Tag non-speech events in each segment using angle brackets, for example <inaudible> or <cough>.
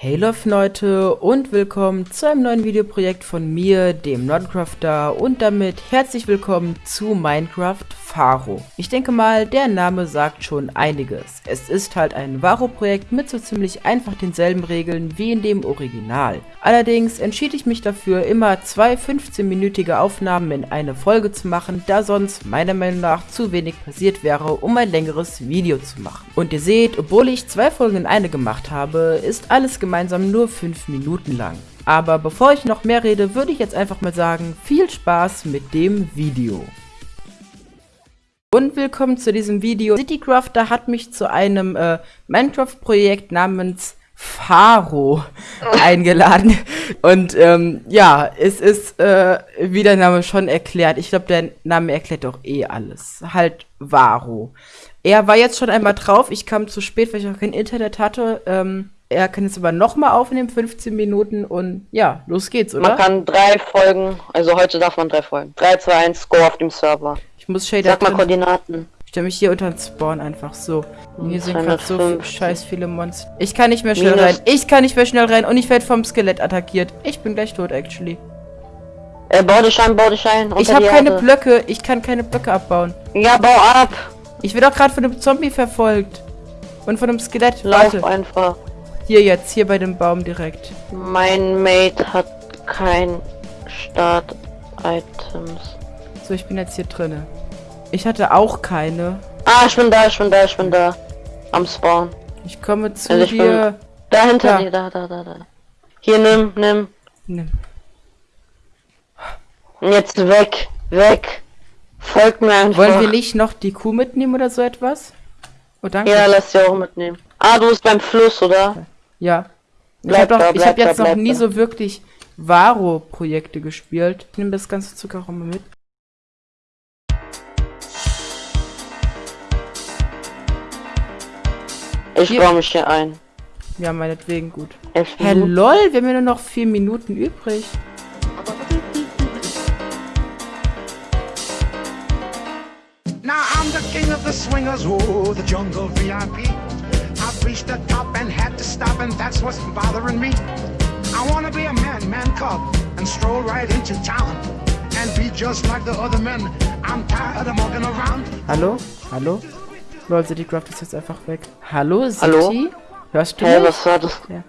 Hey Leute und willkommen zu einem neuen Videoprojekt von mir, dem Nordcrafter. Und damit herzlich willkommen zu Minecraft Faro. Ich denke mal, der Name sagt schon einiges. Es ist halt ein Varo-Projekt mit so ziemlich einfach denselben Regeln wie in dem Original. Allerdings entschied ich mich dafür, immer zwei 15-minütige Aufnahmen in eine Folge zu machen, da sonst meiner Meinung nach zu wenig passiert wäre, um ein längeres Video zu machen. Und ihr seht, obwohl ich zwei Folgen in eine gemacht habe, ist alles gemeinsam nur 5 Minuten lang. Aber bevor ich noch mehr rede, würde ich jetzt einfach mal sagen, viel Spaß mit dem Video. Und willkommen zu diesem Video. Citycrafter hat mich zu einem äh, Minecraft-Projekt namens Faro eingeladen. Und ähm, ja, es ist, äh, wie der Name schon erklärt, ich glaube, der Name erklärt doch eh alles. Halt Varo. Er war jetzt schon einmal drauf, ich kam zu spät, weil ich auch kein Internet hatte. Ähm, er kann jetzt aber nochmal aufnehmen, 15 Minuten und ja, los geht's, oder? Man kann drei Folgen, also heute darf man drei Folgen. 3, 2, 1, go auf dem Server. Ich muss Shader Sag mal drin- Koordinaten. Ich stelle mich hier unter den Spawn einfach so. Und hier sind gerade so 250. scheiß viele Monster. Ich kann nicht mehr schnell Minus- rein. Ich kann nicht mehr schnell rein und ich werde vom Skelett attackiert. Ich bin gleich tot, actually. Äh, bau dich ein, bau dich ein. Ich habe keine Erde. Blöcke. Ich kann keine Blöcke abbauen. Ja, bau ab. Ich werde auch gerade von einem Zombie verfolgt. Und von einem Skelett. Lauf Warte. einfach. Hier jetzt, hier bei dem Baum direkt. Mein Mate hat kein Start-Items. So, ich bin jetzt hier drinne. Ich hatte auch keine. Ah, ich bin da, ich bin da, ich bin da. Am Spawn. Ich komme zu Also ich bin- dir. Da hinter dir, da, da, da, da. Hier, nimm, nimm. Nimm. Jetzt weg, weg. Folgt mir einfach. Wollen wir nicht noch die Kuh mitnehmen oder so etwas? Oh, danke. Ja, lass sie auch mitnehmen. Ah, du bist beim Fluss, oder? Ja. Ich Bleib habe ich hab jetzt noch bleib nie da. so wirklich Varo-Projekte gespielt. Ich nehme das ganze Zucker auch immer mit. Ich baue mich hier ein. Ja, meinetwegen gut. Minuten. lol, wir haben ja nur noch vier Minuten übrig. Now I'm the king of the swingers, oh, the jungle VIP. I've reached the top and had to stop, and that's what's bothering me. I wanna be a man, man cub, and stroll right into town. And be just like the other men. I'm tired of walking around. Hallo? Hallo? Lol, Citycraft ist jetzt einfach weg. Hallo, City? Hallo? Hörst du Hä, mich? was war das? Ja.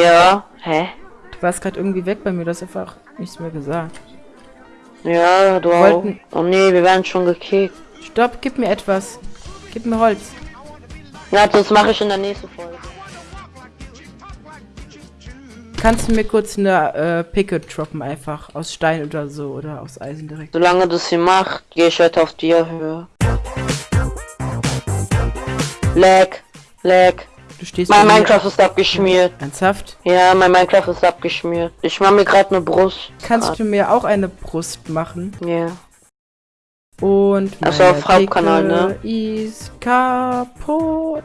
Ja, hä? Du warst gerade irgendwie weg bei mir, du hast einfach nichts mehr gesagt. Ja, du Wollten- auch. Oh nee, wir werden schon gekickt. Stopp, gib mir etwas. Gib mir Holz. Ja, das mache ich in der nächsten Folge. Kannst du mir kurz eine äh, Picke droppen, einfach aus Stein oder so oder aus Eisen direkt? Solange das hier macht, gehe ich weiter auf die Höhe. Lag, lag. Du stehst Mein Minecraft ist abgeschmiert. Ernsthaft? Ja, mein Minecraft ist abgeschmiert. Ich mache mir gerade eine Brust. Kannst du mir auch eine Brust machen? Ja. Und Also auf Hauptkanal, ne? Ist kaputt.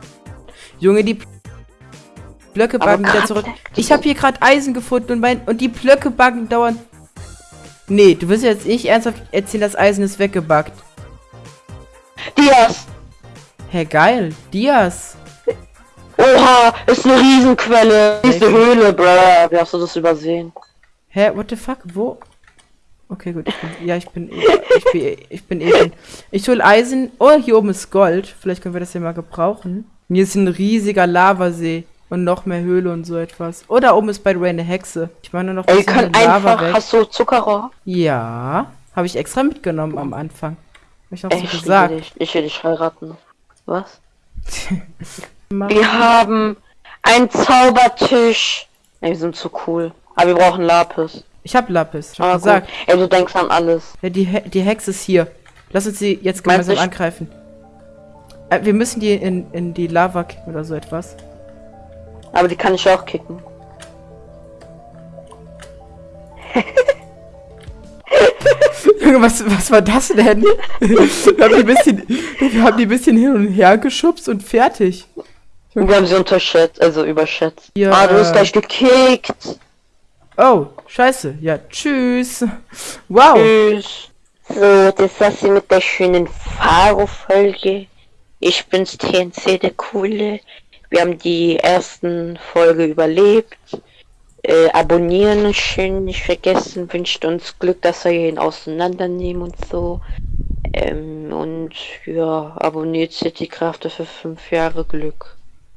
Junge, die Blöcke buggen wieder grad zurück. Ich habe hier gerade Eisen gefunden und mein und die Blöcke buggen dauernd. Nee, du wirst jetzt nicht ernsthaft erzählen, das Eisen ist weggebuggt. Dias! Hä, geil. Dias. Oha, ist eine Riesenquelle. Diese Höhle, bruh. Wie hast du das übersehen? Hä, what the fuck? Wo? Okay, gut. Ich bin, ja, ich bin, ich bin, ich bin. Ich hol Eisen. Oh, hier oben ist Gold. Vielleicht können wir das ja mal gebrauchen. Hier ist ein riesiger Lavasee. Und noch mehr Höhle und so etwas. Oh, da oben ist bei Dwayne eine Hexe. Ich nur noch ein bisschen Lava einfach. weg. Hast du Zuckerrohr? Ja. Habe ich extra mitgenommen am Anfang. Hab ich auch Ey, so ich gesagt. dich. Ich will dich heiraten. Was? <laughs> Wir haben einen Zaubertisch. Ey, wir sind zu cool. Aber wir brauchen Lapis. Ich hab Lapis. Ich hab Ah, gesagt. gut. Ey, du denkst an alles. Ja, die, He die Hexe ist hier. Lass uns sie jetzt Meinst gemeinsam ich- angreifen. Äh, wir müssen die in, in die Lava kicken oder so etwas. Aber die kann ich auch kicken. <laughs> Junge, was, was war das denn? wir, haben die ein bisschen, wir haben die ein bisschen hin und her geschubst und fertig. Wir haben sie unterschätzt, also überschätzt. Ja, ah, du bist gleich gekickt. Oh, scheiße. Ja, tschüss. Wow. Tschüss. So, das war's hier mit der schönen Faro-Folge. Ich bin's TNC, der Coole. Wir haben die ersten Folge überlebt. Äh, abonnieren schön nicht vergessen. Wünscht uns Glück, dass wir ihn auseinandernehmen und so. Ähm, und ja, abonniert City Crafter für fünf Jahre Glück.